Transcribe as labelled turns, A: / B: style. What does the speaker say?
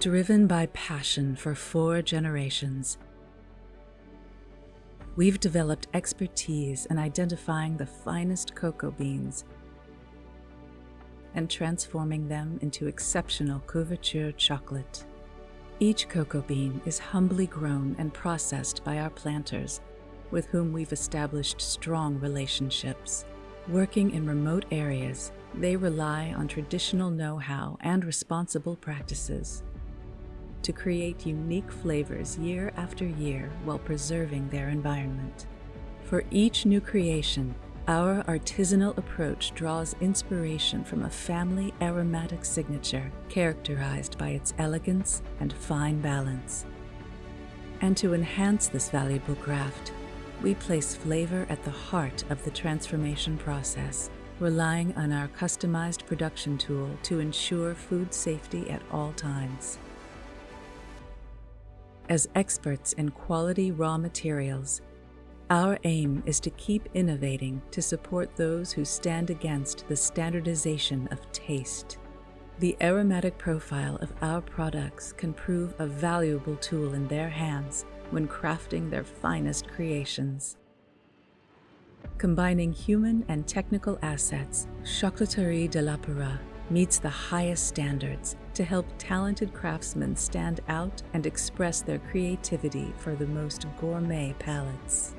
A: Driven by passion for four generations, we've developed expertise in identifying the finest cocoa beans and transforming them into exceptional couverture chocolate. Each cocoa bean is humbly grown and processed by our planters, with whom we've established strong relationships. Working in remote areas, they rely on traditional know-how and responsible practices to create unique flavors year after year while preserving their environment. For each new creation, our artisanal approach draws inspiration from a family aromatic signature characterized by its elegance and fine balance. And to enhance this valuable craft, we place flavor at the heart of the transformation process, relying on our customized production tool to ensure food safety at all times. As experts in quality raw materials, our aim is to keep innovating to support those who stand against the standardization of taste. The aromatic profile of our products can prove a valuable tool in their hands when crafting their finest creations. Combining human and technical assets, Chocolaterie de l'Opéra meets the highest standards to help talented craftsmen stand out and express their creativity for the most gourmet palates.